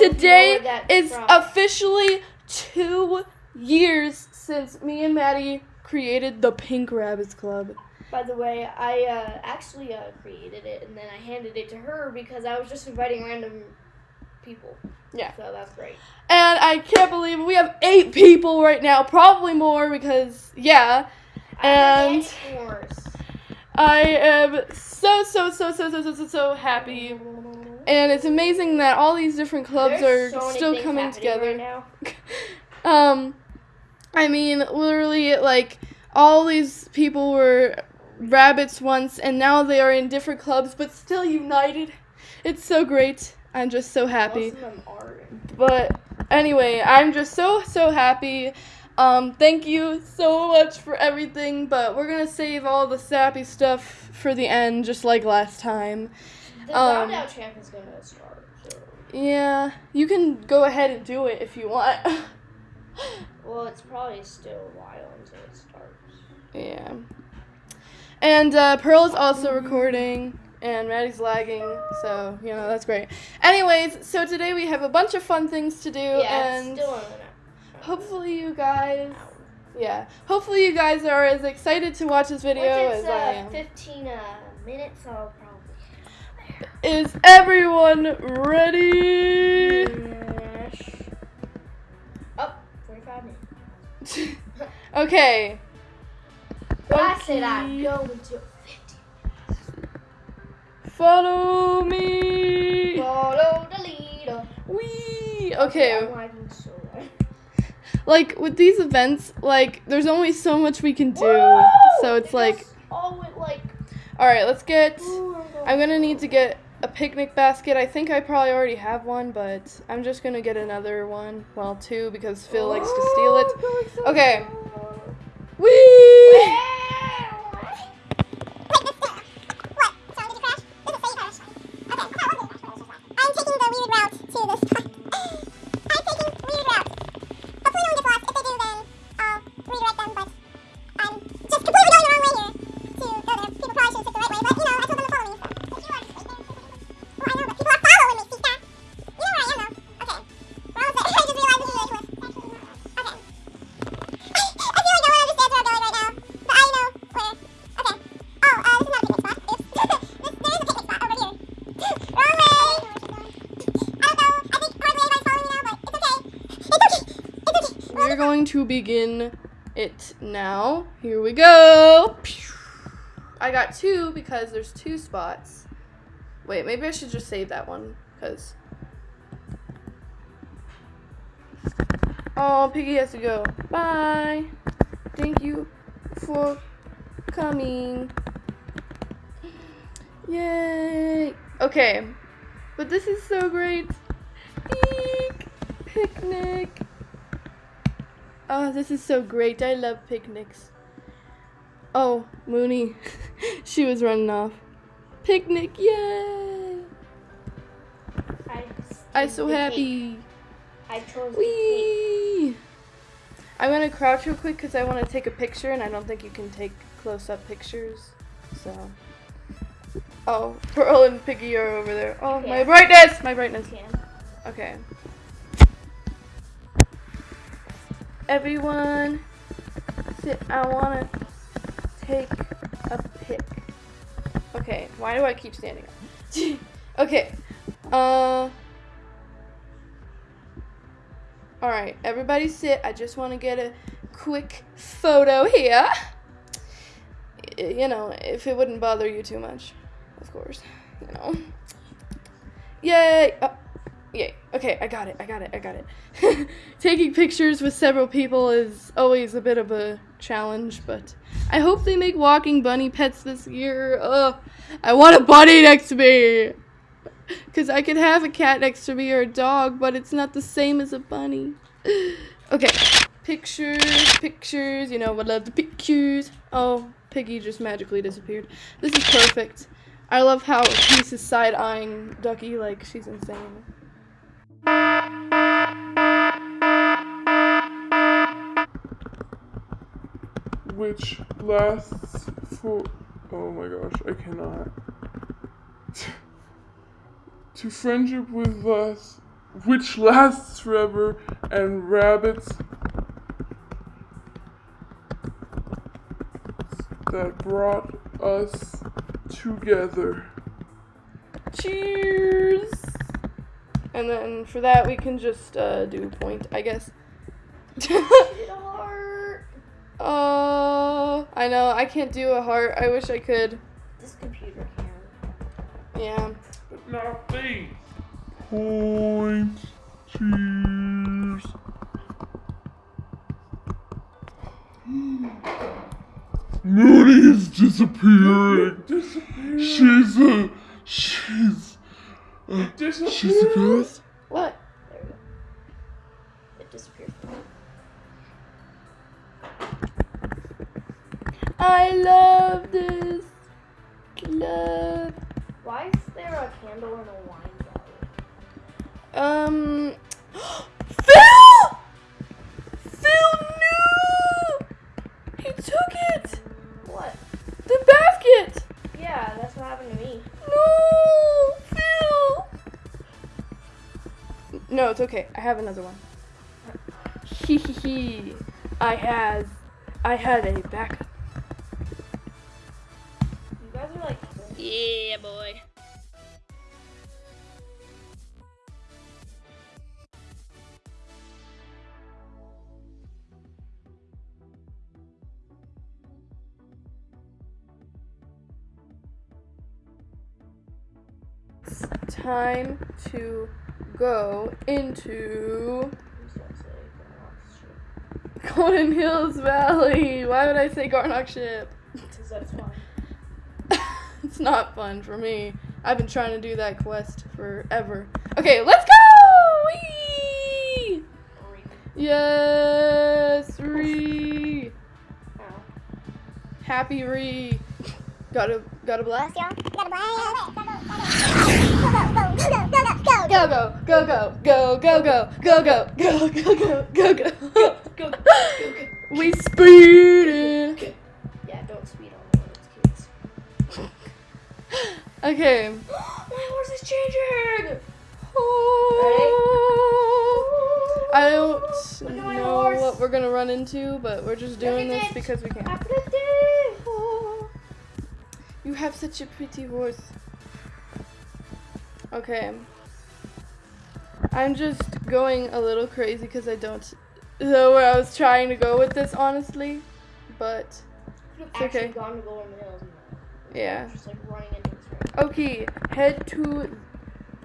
today is from. officially two years since me and Maddie created the Pink Rabbits Club. By the way, I uh, actually uh, created it and then I handed it to her because I was just inviting random people. Yeah. So that's great. And I can't believe we have eight people right now, probably more because, yeah. And I am so, so, so, so, so, so, so, so happy. And it's amazing that all these different clubs There's are so still coming together. right. Um, I mean, literally, like all these people were rabbits once, and now they are in different clubs, but still united. It's so great. I'm just so happy. Most of them are. But anyway, I'm just so so happy. Um, thank you so much for everything. But we're gonna save all the sappy stuff for the end, just like last time. The Um, round out champ is gonna start. So. Yeah, you can go ahead and do it if you want. Well, it's probably still a while until it starts. Yeah. And uh, Pearl is also recording, and Maddie's lagging, so, you know, that's great. Anyways, so today we have a bunch of fun things to do, Yeah, and still on hopefully you guys, yeah, hopefully you guys are as excited to watch this video Once as it's I uh, am. 15 uh, minutes, I'll probably. Is everyone ready? Yes. Oh, 45 minutes. okay. I said I'd Okay. go until 50. Follow me. Follow the leader. Wee. Okay. So like with these events, like there's only so much we can do. Woo! So it's It like, all with like. all right, let's get. Ooh, I'm gonna need to get a picnic basket. I think I probably already have one, but I'm just gonna get another one. Well, two because Phil likes to steal it. Okay. Wee! To begin it now. Here we go. I got two because there's two spots. Wait, maybe I should just save that one because. Oh, Piggy has to go. Bye. Thank you for coming. Yay. Okay. But this is so great. Eek. Picnic. Oh, this is so great. I love picnics. Oh, Mooney. she was running off. Picnic, yay! I'm so happy. I chose Whee! I'm gonna crouch real quick because I want to take a picture, and I don't think you can take close-up pictures. So. Oh, Pearl and Piggy are over there. Oh, my brightness! My brightness. Okay. Everyone, sit. I wanna take a pic. Okay, why do I keep standing up? okay. Uh. Alright, everybody sit. I just want to get a quick photo here. You know, if it wouldn't bother you too much, of course. You know. Yay! Oh, yay. Okay, I got it. I got it. I got it. Taking pictures with several people is always a bit of a challenge, but I hope they make walking bunny pets this year. Ugh. I want a bunny next to me. Because I could have a cat next to me or a dog, but it's not the same as a bunny. okay. Pictures, pictures. You know, what I love the pictures. Oh, Piggy just magically disappeared. This is perfect. I love how is side eyeing Ducky like she's insane. Which lasts for Oh my gosh, I cannot. to friendship with us, which lasts forever, and rabbits that brought us together. Cheers. And then for that we can just uh, do a point, I guess. Did a heart. Oh, I know. I can't do a heart. I wish I could. This computer can. Yeah. But not me. Point. Cheers. Mooney is disappearing. She's a. She's. She's a ghost. What? There we go. It disappeared. I love this club. Why is there a candle in a wine bottle? Um. No, it's okay. I have another one. Hee hee hee. I has. I had a backup. You guys are like. Yeah, boy. It's time to go into Who's that say? Garnock shit. Golden Hills Valley. Why would I say Garnock Ship? Because that's fine. it's not fun for me. I've been trying to do that quest forever. Okay, let's go! Whee! Yes, Ree. Happy Ree. Gotta, gotta blast. Go, go, go, Go, go, go, go, go, go, go, go, go, go, go, go, go, go. Go, go, go, go. We speeding. Yeah, don't speed on it's kids. Okay. My horse is changing! I don't Look at my know horse. what we're gonna run into, but we're just doing this it. because we can. I! You have such a pretty horse. Okay. I'm just going a little crazy because I don't know where I was trying to go with this, honestly. But, It's actually okay. gone to Golden Hills yeah. just like running into this room. Okay, head to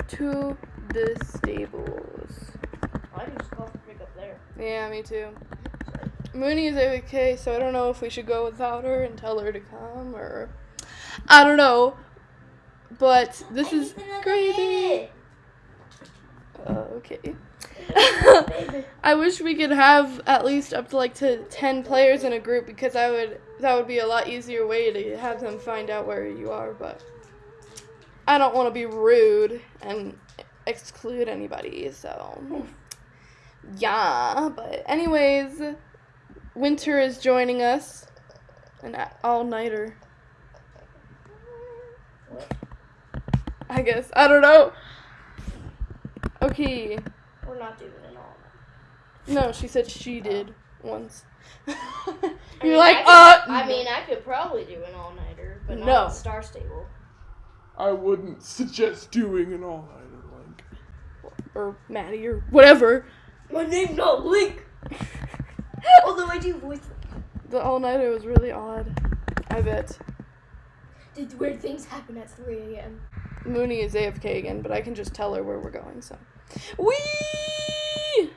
to the stables. I just go pick up there. Yeah, me too. Mooney is okay, so I don't know if we should go without her and tell her to come or I don't know. But this I is crazy. Uh, okay. I wish we could have at least up to like to 10 players in a group because I would that would be a lot easier way to have them find out where you are, but I don't want to be rude and exclude anybody, so yeah, but anyways, Winter is joining us an all-nighter. I guess. I don't know. Okay. We're not doing it all. Nighter. No, she said she did once. You're mean, like, I uh. I mean, I could probably do an all nighter, but not No. at Star Stable. I wouldn't suggest doing an all nighter like. or Maddie or whatever. My name's not Link. Although I do voice. The all nighter was really odd. I bet. Did weird things happen at 3 a.m. Mooney is AFK again, but I can just tell her where we're going. So, wee.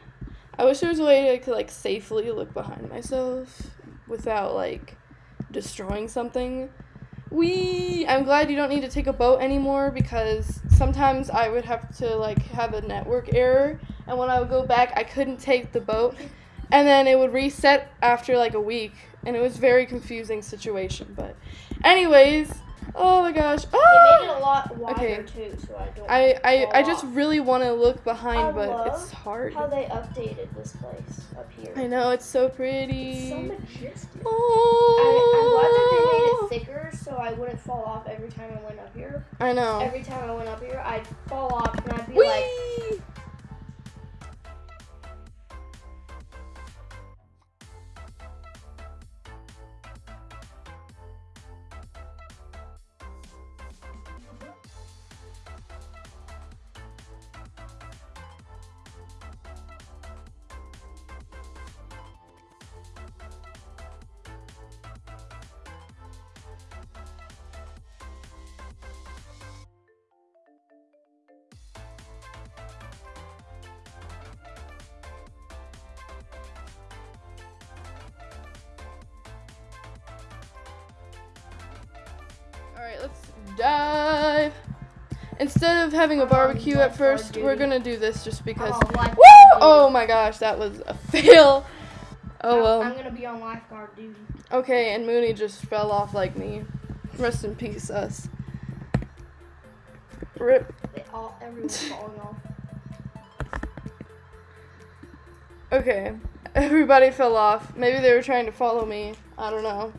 I wish there was a way I could like safely look behind myself without like destroying something. Wee. I'm glad you don't need to take a boat anymore because sometimes I would have to like have a network error, and when I would go back, I couldn't take the boat, and then it would reset after like a week, and it was very confusing situation. But, anyways, oh my gosh. They Ah! made it a lot wider Okay. too, so I don't. I, I, I just really want to look behind, I but it's hard. how they updated this place up here. I know it's so It's pretty. so majestic. oh. I, I'm glad that they made it thicker, so I wouldn't fall off every time I went up here. I know. Every time I went up here, I'd fall off and I'd be Whee! like, dive. Instead of having a barbecue at first, we're gonna do this just because. oh! Oh my gosh, that was a fail. Oh well. I'm gonna be on lifeguard duty. Okay, and Mooney just fell off like me. Rest in peace, us. Rip. They all, everyone's falling off. Okay, everybody fell off. Maybe they were trying to follow me. I don't know.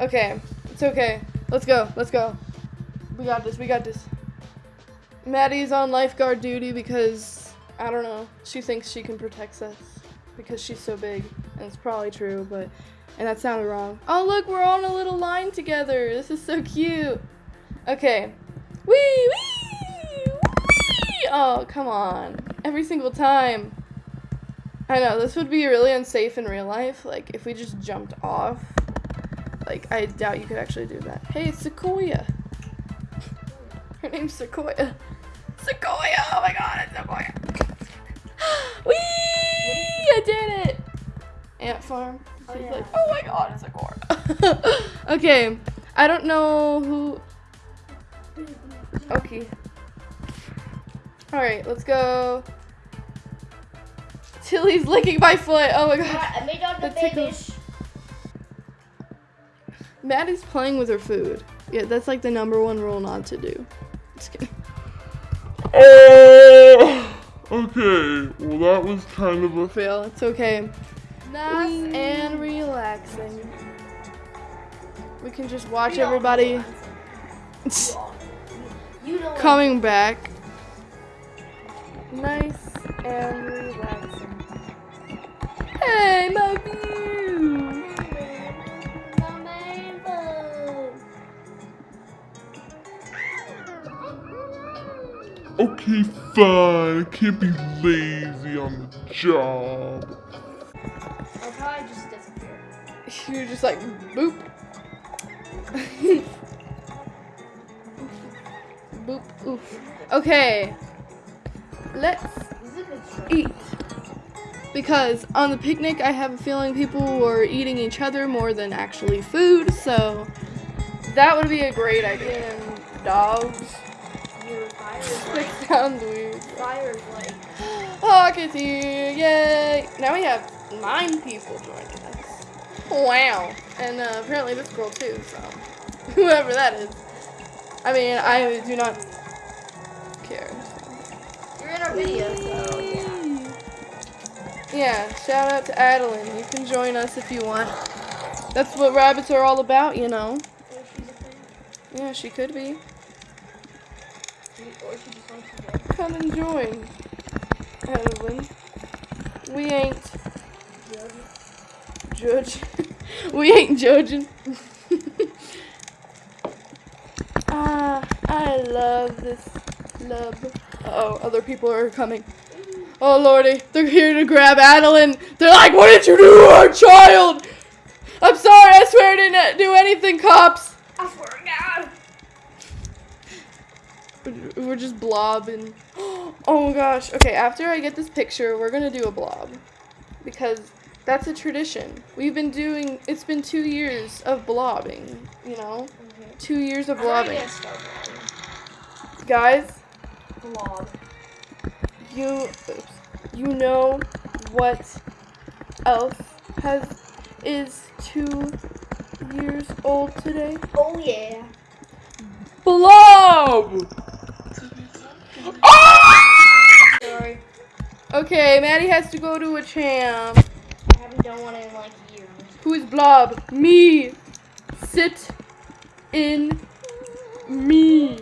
Okay, it's okay. Let's go. Let's go. We got this. We got this. Maddie's on lifeguard duty because I don't know. She thinks she can protect us because she's so big, and it's probably true. But and that sounded wrong. Oh look, we're on a little line together. This is so cute. Okay. Wee wee wee. Oh come on. Every single time. I know this would be really unsafe in real life. Like if we just jumped off. Like I doubt you could actually do that. Hey, it's Sequoia. Her name's Sequoia. Sequoia! Oh my god, it's Sequoia. Whee! I did it. Ant farm. Oh, yeah. like, oh my god, it's Sequoia. okay, I don't know who. Okay. All right, let's go. Tilly's licking my foot. Oh my god. Alright, I made all the tickles. babies. Maddie's playing with her food. Yeah, that's like the number one rule not to do. Just kidding. Oh! Okay, well that was kind of a Fail. It's okay. Nice and relaxing. We can just watch You everybody know what I'm saying. You know what coming back. Nice and relaxing. Hey, my view. Okay, fine. I can't be lazy on the job. I'll probably just disappear. You're just like boop. boop. Oof. Okay. Let's This is a good show. eat. Because on the picnic, I have a feeling people were eating each other more than actually food, so that would be a great idea. And dogs. Your fire is That like, sounds weird. fire is like, Pockets here, yay! Now we have nine people joining us. Wow. And uh, apparently this girl too, so whoever that is. I mean, I do not care. you're in our video, so yeah. Yeah, shout out to Adeline. You can join us if you want. That's what rabbits are all about, you know. Or she's a fan. Yeah, she could be. Or she just wants to go. Come and join, Adeline. We ain't judge. we ain't judging. ah, I love this love. Uh oh, other people are coming. Oh lordy, they're here to grab Adeline. They're like, what did you do to our child? I'm sorry, I swear I didn't do anything, cops. I swear to God. We're just blobbing. Oh my gosh. Okay, after I get this picture, we're gonna do a blob. Because that's a tradition. We've been doing, it's been two years of blobbing, you know? Two years of blobbing. gonna start vlogging. Guys, Vlog. you, oops, you know what else has, is two years old today? Oh yeah. Blob! Oh! Okay, Maddie has to go to a champ. I haven't done one in like years. Who is Blob? Me. Sit in me.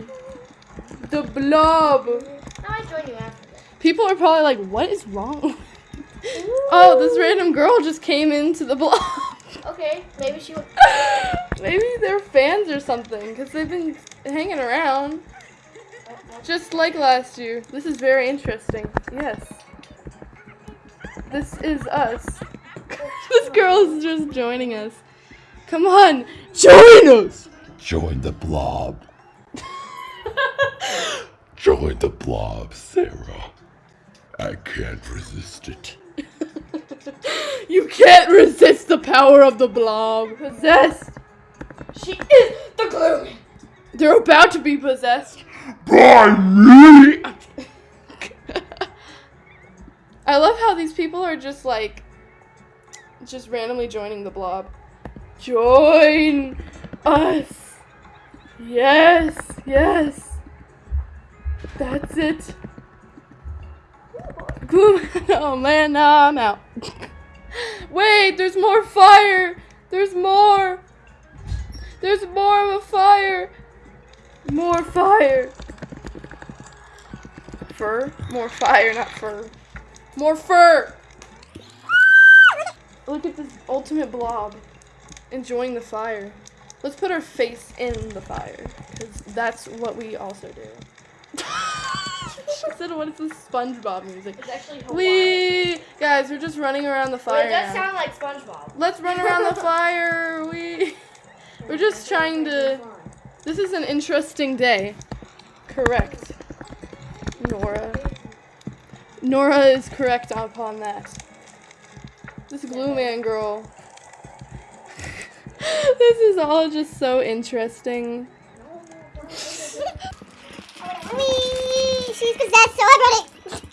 The Blob. Now I join you after this. People are probably like, what is wrong? oh, this random girl just came into the Blob. Okay, maybe she. maybe they're fans or something, because they've been hanging around. Just like last year. This is very interesting. Yes. This is us. this girl is just joining us. Come on, join us! Join the blob. Join the blob, Sarah. I can't resist it. you can't resist the power of the blob. Possessed. She is the glue. They're about to be possessed. By me! I love how these people are just like, just randomly joining the blob. Join us. Yes, yes. That's it. Oh man, now I'm out. Wait, there's more fire. There's more. There's more of a fire. More fire. Fur? More fire, not fur. More fur! Look at this ultimate blob. Enjoying the fire. Let's put our face in the fire. Because that's what we also do. she said, what is this SpongeBob music? It's actually Hawaii. We guys, we're just running around the But fire. it does now. sound like SpongeBob. Let's run around the fire. We we're just trying to This is an interesting day. Correct. Nora. Nora is correct upon that. This glue man girl. this is all just so interesting. Whee! She's possessed, so I wrote it.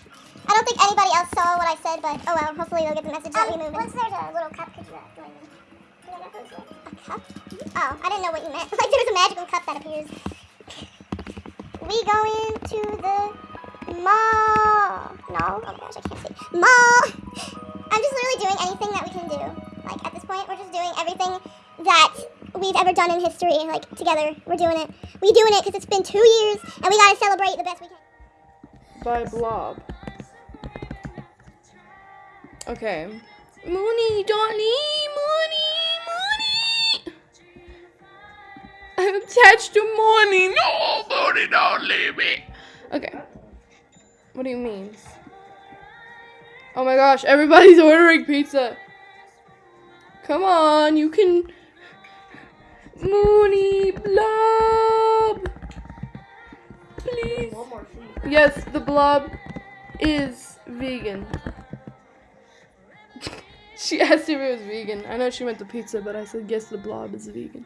I don't think anybody else saw what I said, but oh well. Hopefully they'll get the message that we moved. Once there's a little cup, could you cup? Oh, I didn't know what you meant. like there's a magical cup that appears. We go into the mall. No? Oh my gosh, I can't see. Mall! I'm just literally doing anything that we can do. Like at this point, we're just doing everything that we've ever done in history. Like together, we're doing it. We're doing it because it's been two years, and we gotta celebrate the best we can. by Blob. Okay. Mooney, Donnie, Mooney, Mooney. I'm attached to Mooney. No, Mooney, don't leave me. Okay. What do you mean? Oh my gosh, everybody's ordering pizza. Come on, you can. Mooney, Blob. Please. One more thing. Yes, the blob is vegan. she asked if it was vegan. I know she went to pizza, but I said yes, the blob is vegan.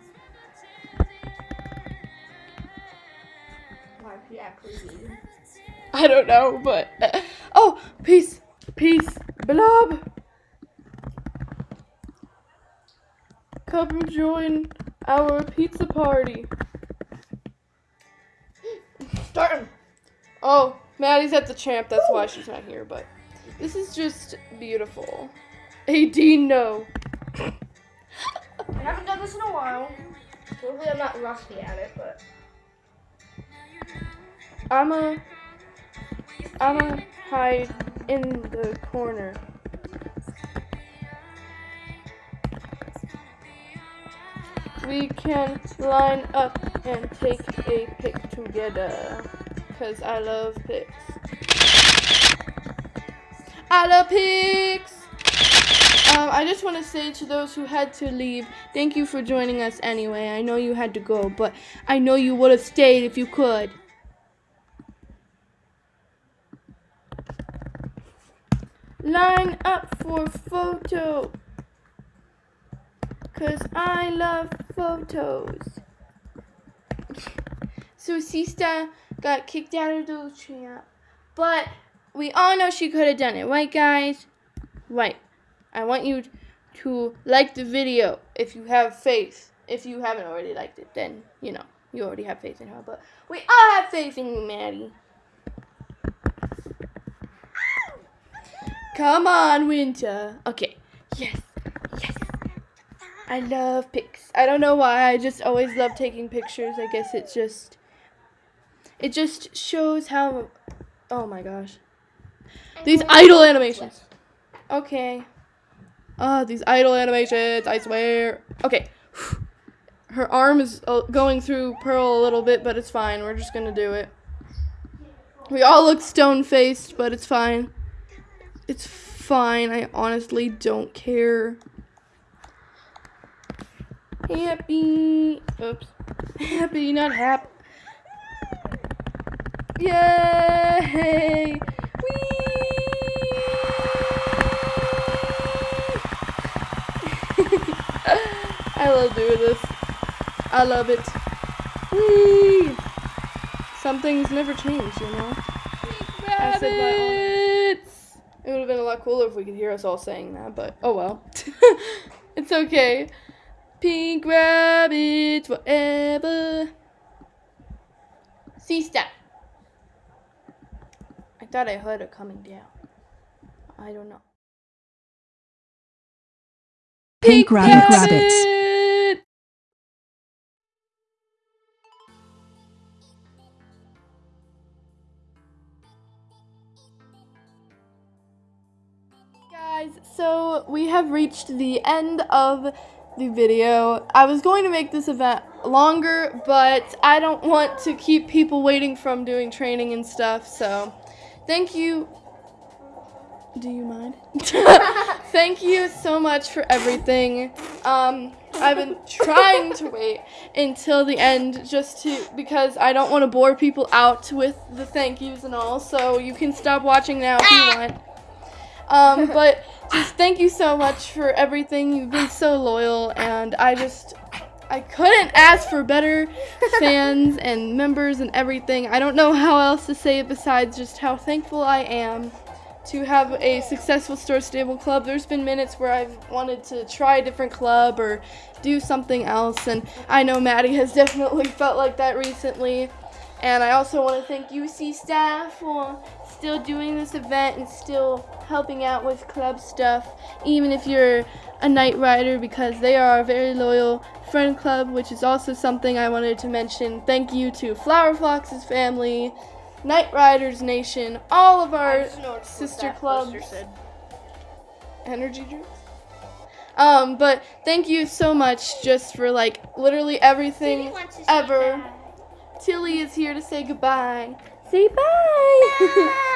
Why is she actually vegan? I don't know, but oh, peace, peace, blob. Come join our pizza party. Starting. Oh, Maddie's at the champ. That's why she's not here. But this is just beautiful. AD, no. I haven't done this in a while. Hopefully I'm not rusty at it, but I'm a. I'm a hide in the corner. We can line up and take a pic together. Cause I love pics. I love pics! Um, I just want to say to those who had to leave, thank you for joining us anyway. I know you had to go, but I know you would have stayed if you could. Line up for photo. Cause I love photos. So Sista got kicked out of the champ. But we all know she could have done it, right guys? Right. I want you to like the video if you have faith. If you haven't already liked it, then you know, you already have faith in her. But we all have faith in you, Maddie. Come on, Winter. Okay. Yes. Yes. I love pics. I don't know why. I just always love taking pictures. I guess it's just It just shows how. Oh my gosh. These idle animations. Okay. Ah, these idle animations, I swear. Okay. Her arm is uh, going through Pearl a little bit, but it's fine. We're just gonna do it. We all look stone faced, but it's fine. It's fine. I honestly don't care. Happy. Oops. Happy, not happy. Yay! Whee! I love doing this. I love it. Whee! Some things never change, you know? I said my own. It would have been a lot cooler if we could hear us all saying that, but oh well. it's okay. Pink rabbits forever. See step. I thought I heard it coming down. I don't know. Pink rabbit rabbits. rabbit! Guys, so we have reached the end of the video. I was going to make this event longer, but I don't want to keep people waiting from doing training and stuff, so thank you. Do you mind? thank you so much for everything. Um, I've been trying to wait until the end just to because I don't want to bore people out with the thank yous and all. So you can stop watching now if you want. Um, but just thank you so much for everything. You've been so loyal, and I just I couldn't ask for better fans and members and everything. I don't know how else to say it besides just how thankful I am to have a successful Star Stable club. There's been minutes where I've wanted to try a different club or do something else, and I know Maddie has definitely felt like that recently. And I also want to thank UC staff for still doing this event and still helping out with club stuff, even if you're a night rider, because they are a very loyal friend club, which is also something I wanted to mention. Thank you to Flower Fox's family, Night Riders Nation, all of our just know what sister clubs. energy drinks. Um, but thank you so much just for like literally everything ever. Tilly is here to say goodbye. Say bye.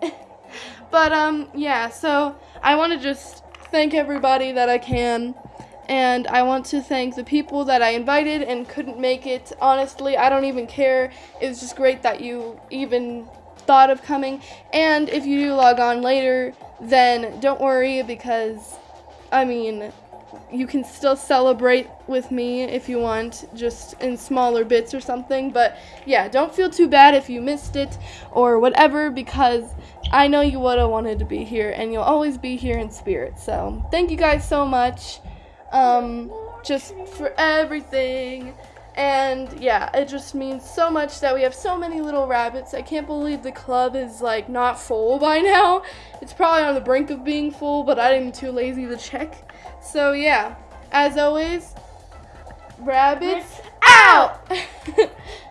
but um yeah, so I want to just thank everybody that I can and I want to thank the people that I invited and couldn't make it. Honestly, I don't even care. It's just great that you even thought of coming. And if you do log on later, then don't worry because I mean, you can still celebrate with me if you want, just in smaller bits or something. But yeah, don't feel too bad if you missed it or whatever because I know you would have wanted to be here and you'll always be here in spirit. So thank you guys so much. Um, just for everything. And yeah, it just means so much that we have so many little rabbits. I can't believe the club is like not full by now. It's probably on the brink of being full, but I'm too lazy to check. So yeah, as always, rabbits out.